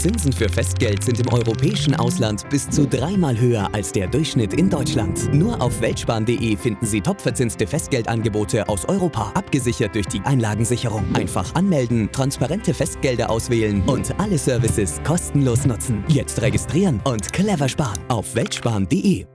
Zinsen für Festgeld sind im europäischen Ausland bis zu dreimal höher als der Durchschnitt in Deutschland. Nur auf weltsparen.de finden Sie topverzinste Festgeldangebote aus Europa, abgesichert durch die Einlagensicherung. Einfach anmelden, transparente Festgelder auswählen und alle Services kostenlos nutzen. Jetzt registrieren und clever sparen auf weltsparen.de.